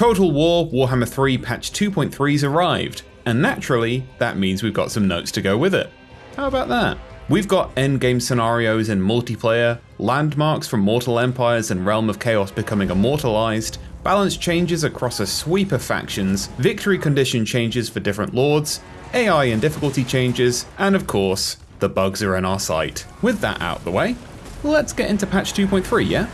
Total War Warhammer 3 patch 2.3's arrived, and naturally, that means we've got some notes to go with it. How about that? We've got endgame scenarios in multiplayer, landmarks from Mortal Empires and Realm of Chaos becoming immortalized, balance changes across a sweep of factions, victory condition changes for different lords, AI and difficulty changes, and of course, the bugs are in our sight. With that out the way, let's get into patch 2.3, yeah?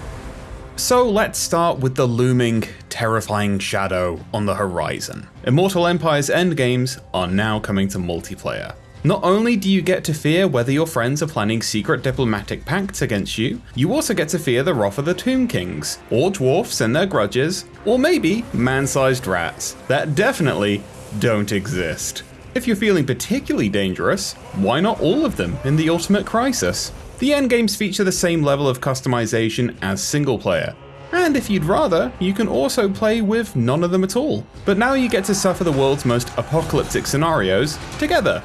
So let's start with the looming, terrifying shadow on the horizon. Immortal Empire's endgames are now coming to multiplayer. Not only do you get to fear whether your friends are planning secret diplomatic pacts against you, you also get to fear the wrath of the Tomb Kings, or dwarfs and their grudges, or maybe man-sized rats that definitely don't exist. If you're feeling particularly dangerous, why not all of them in the Ultimate Crisis? The endgames feature the same level of customization as single player, and if you'd rather, you can also play with none of them at all. But now you get to suffer the world's most apocalyptic scenarios together,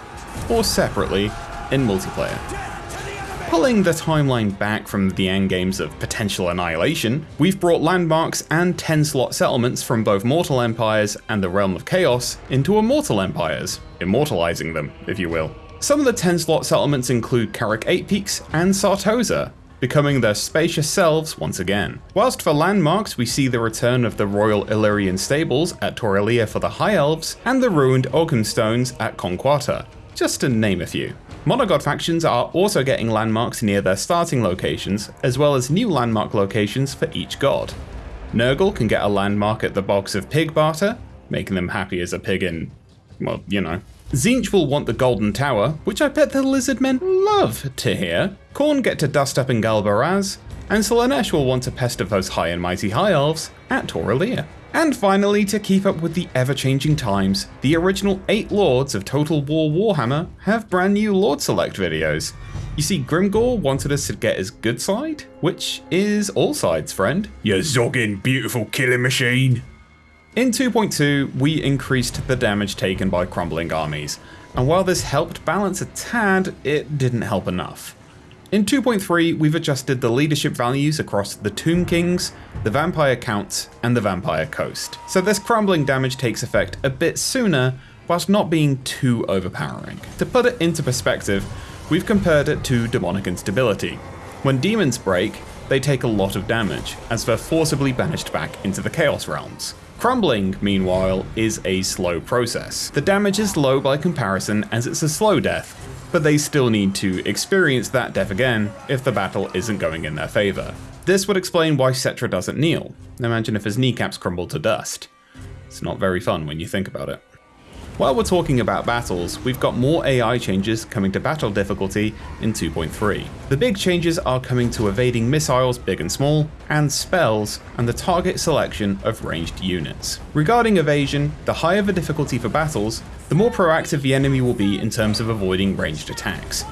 or separately in multiplayer. Pulling the timeline back from the endgames of potential annihilation, we've brought landmarks and 10 slot settlements from both Mortal Empires and the Realm of Chaos into Immortal Empires, immortalizing them, if you will. Some of the 10 slot settlements include Karak 8 Peaks and Sartosa, becoming their spacious selves once again. Whilst for landmarks we see the return of the Royal Ellyrian Stables at Torrelia for the High Elves, and the ruined Ogham Stones at Conquata, just to name a few. Monogod factions are also getting landmarks near their starting locations, as well as new landmark locations for each god. Nurgle can get a landmark at the Bogs of Pig Barter, making them happy as a pig in, well, you know. Tzeentch will want the Golden Tower, which I bet the Lizardmen love to hear. Khorne get to dust up in Galbaraz, and Slaanesh will want to pester those high and mighty High Elves at Torrelia. And finally, to keep up with the ever-changing times, the original 8 Lords of Total War Warhammer have brand new Lord Select videos. You see, Grimgor wanted us to get his good side, which is all sides, friend. You zogging beautiful killing machine. In 2.2, we increased the damage taken by crumbling armies, and while this helped balance a tad, it didn't help enough. In 2.3, we've adjusted the leadership values across the Tomb Kings, the Vampire Counts, and the Vampire Coast. So this crumbling damage takes effect a bit sooner, whilst not being too overpowering. To put it into perspective, we've compared it to demonic instability. When demons break, they take a lot of damage, as they're forcibly banished back into the Chaos Realms. Crumbling, meanwhile, is a slow process. The damage is low by comparison as it's a slow death, but they still need to experience that death again if the battle isn't going in their favour. This would explain why Settra doesn't kneel. Imagine if his kneecaps crumbled to dust. It's not very fun when you think about it. While we're talking about battles, we've got more AI changes coming to battle difficulty in 2.3. The big changes are coming to evading missiles big and small, and spells, and the target selection of ranged units. Regarding evasion, the higher the difficulty for battles, the more proactive the enemy will be in terms of avoiding ranged attacks.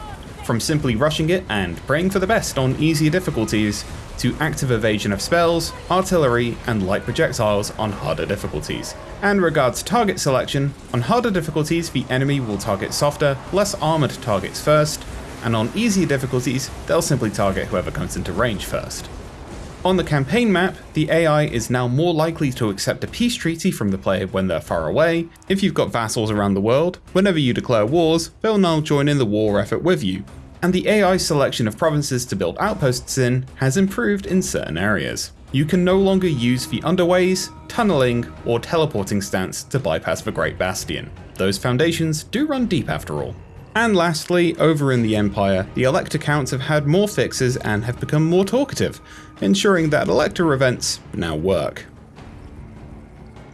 From simply rushing it and praying for the best on easier difficulties, to active evasion of spells, artillery, and light projectiles on harder difficulties. And regards target selection, on harder difficulties the enemy will target softer, less armoured targets first, and on easier difficulties they'll simply target whoever comes into range first. On the campaign map, the AI is now more likely to accept a peace treaty from the player when they're far away. If you've got vassals around the world, whenever you declare wars, they'll now join in the war effort with you, and the AI selection of provinces to build outposts in has improved in certain areas. You can no longer use the underways, tunneling, or teleporting stance to bypass the Great Bastion. Those foundations do run deep after all. And lastly, over in the Empire, the Elector counts have had more fixes and have become more talkative, ensuring that Elector events now work.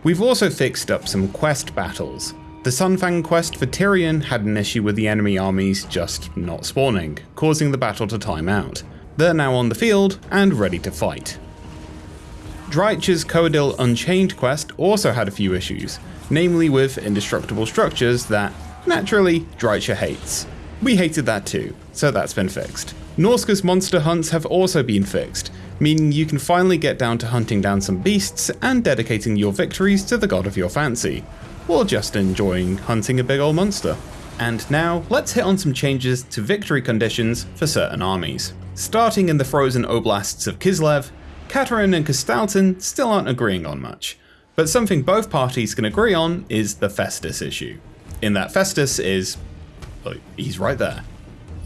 We've also fixed up some quest battles, the Sunfang quest for Tyrion had an issue with the enemy armies just not spawning, causing the battle to time out. They're now on the field and ready to fight. Drycha's Coeddil Unchained quest also had a few issues, namely with indestructible structures that, naturally, Drycha hates. We hated that too, so that's been fixed. Norsca's monster hunts have also been fixed, meaning you can finally get down to hunting down some beasts and dedicating your victories to the god of your fancy, or just enjoying hunting a big old monster. And now, let's hit on some changes to victory conditions for certain armies. Starting in the frozen oblasts of Kislev, Katarin and Kostaltyn still aren't agreeing on much. But something both parties can agree on is the Festus issue. In that Festus is. Well, he's right there,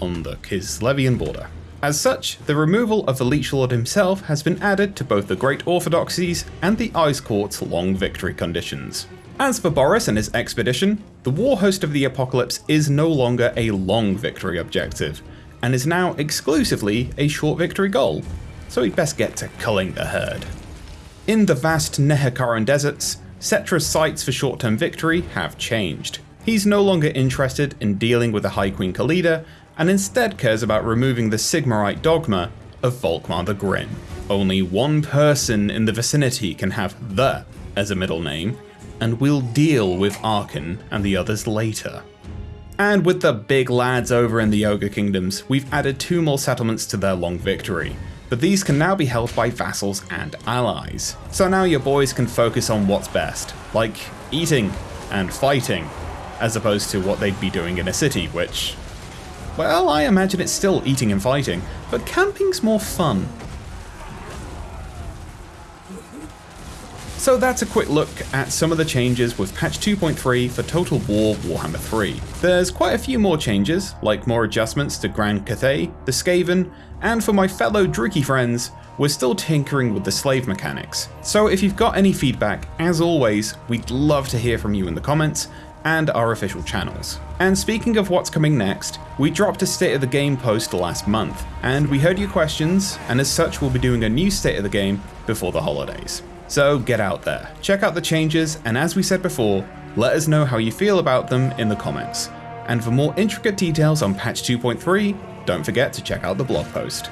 on the Kislevian border. As such, the removal of the Leech Lord himself has been added to both the Great Orthodoxies and the Ice Court's long victory conditions. As for Boris and his expedition, the war host of the apocalypse is no longer a long victory objective, and is now exclusively a short victory goal, so he'd best get to culling the herd. In the vast Nehekharan deserts, Settra's sights for short-term victory have changed. He's no longer interested in dealing with the High Queen Khalida, and instead cares about removing the Sigmarite dogma of Volkmar the Grim. Only one person in the vicinity can have the as a middle name, and we'll deal with Arkhan and the others later. And with the big lads over in the Ogre Kingdoms, we've added two more settlements to their long victory, but these can now be held by vassals and allies. So now your boys can focus on what's best, like eating and fighting, as opposed to what they'd be doing in a city, which well, I imagine it's still eating and fighting, but camping's more fun. So that's a quick look at some of the changes with patch 2.3 for Total War Warhammer 3. There's quite a few more changes, like more adjustments to Grand Cathay, the Skaven, and for my fellow Druchii friends, we're still tinkering with the slave mechanics. So if you've got any feedback, as always, we'd love to hear from you in the comments, and our official channels. And speaking of what's coming next, we dropped a State of the Game post last month, and we heard your questions, and as such we'll be doing a new State of the Game before the holidays. So get out there, check out the changes, and as we said before, let us know how you feel about them in the comments. And for more intricate details on patch 2.3, don't forget to check out the blog post.